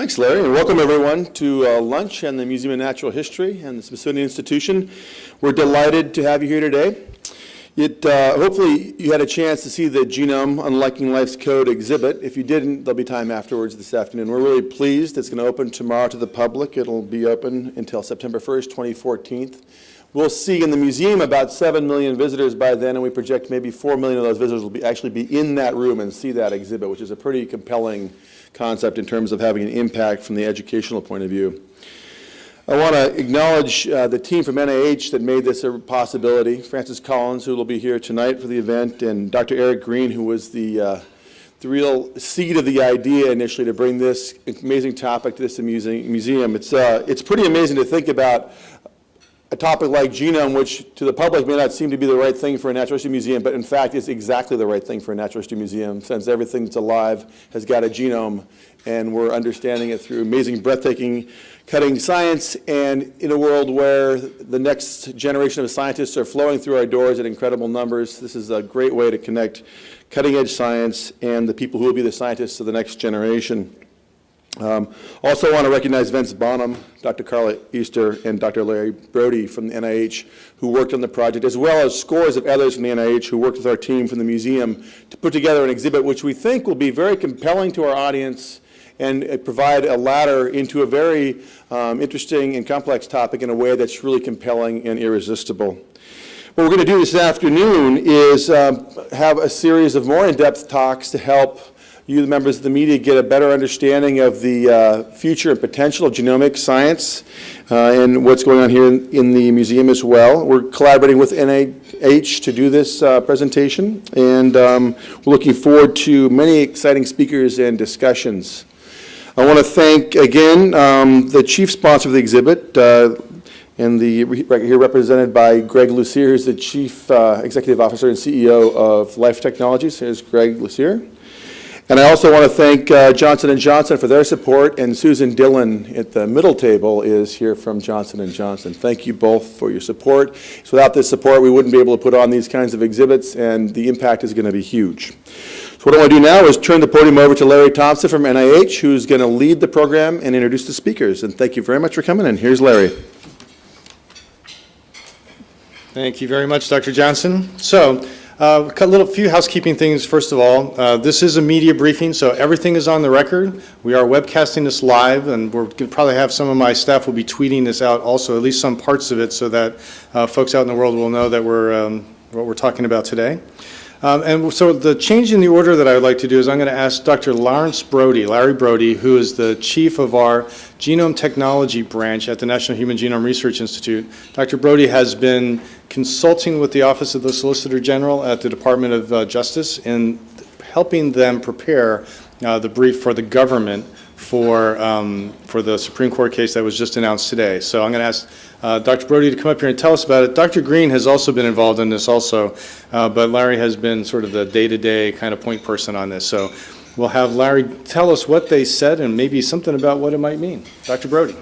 Thanks, Larry, and welcome everyone to uh, lunch and the Museum of Natural History and the Smithsonian Institution. We're delighted to have you here today. It, uh, hopefully you had a chance to see the Genome Unlocking Life's Code exhibit. If you didn't, there'll be time afterwards this afternoon. We're really pleased. It's going to open tomorrow to the public. It'll be open until September 1st, 2014. We'll see in the museum about 7 million visitors by then, and we project maybe 4 million of those visitors will be, actually be in that room and see that exhibit, which is a pretty compelling concept in terms of having an impact from the educational point of view. I want to acknowledge uh, the team from NIH that made this a possibility. Francis Collins, who will be here tonight for the event, and Dr. Eric Green, who was the, uh, the real seed of the idea initially to bring this amazing topic to this amazing museum. It's, uh, it's pretty amazing to think about a topic like genome, which to the public may not seem to be the right thing for a natural history museum, but in fact is exactly the right thing for a natural history museum, since everything that's alive has got a genome, and we're understanding it through amazing, breathtaking, cutting science, and in a world where the next generation of scientists are flowing through our doors at incredible numbers, this is a great way to connect cutting-edge science and the people who will be the scientists of the next generation. Um, also want to recognize Vence Bonham, Dr. Carla Easter, and Dr. Larry Brody from the NIH who worked on the project, as well as scores of others from the NIH who worked with our team from the museum to put together an exhibit which we think will be very compelling to our audience and uh, provide a ladder into a very um, interesting and complex topic in a way that's really compelling and irresistible. What we're going to do this afternoon is um, have a series of more in-depth talks to help you, the members of the media, get a better understanding of the uh, future and potential of genomic science uh, and what's going on here in, in, the museum as well. We're collaborating with NIH to do this uh, presentation, and um, we're looking forward to many exciting speakers and discussions. I want to thank, again, um, the chief sponsor of the exhibit, uh, and the right here represented by Greg Lucier, who's the Chief uh, Executive Officer and CEO of Life Technologies. Here's Greg Lucier. And I also want to thank uh, Johnson & Johnson for their support, and Susan Dillon at the middle table is here from Johnson & Johnson. Thank you both for your support. So without this support, we wouldn't be able to put on these kinds of exhibits, and the impact is going to be huge. So what I want to do now is turn the podium over to Larry Thompson from NIH, who's going to lead the program and introduce the speakers. And thank you very much for coming, and here's Larry. Thank you very much, Dr. Johnson. So uh, a little few housekeeping things first of all. Uh, this is a media briefing, so everything is on the record. We are webcasting this live, and we're going probably have some of my staff will be tweeting this out also, at least some parts of it, so that uh, folks out in the world will know that we're um, what we're talking about today. Um, and so the change in the order that I would like to do is I'm going to ask Dr. Lawrence Brody, Larry Brody, who is the chief of our genome technology branch at the National Human Genome Research Institute. Dr. Brody has been consulting with the Office of the Solicitor General at the Department of uh, Justice in helping them prepare uh, the brief for the government for, um, for the Supreme Court case that was just announced today. So I'm going to ask uh, Dr. Brody to come up here and tell us about it. Dr. Green has also been involved in this also, uh, but Larry has been sort of the day-to-day -day kind of point person on this. So we'll have Larry tell us what they said and maybe something about what it might mean. Dr. Brody.